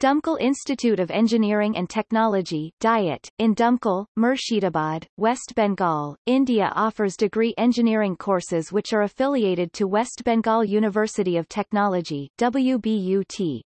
Dumkal Institute of Engineering and Technology DIET, in Dumkal, Murshidabad, West Bengal, India offers degree engineering courses which are affiliated to West Bengal University of Technology WBUT.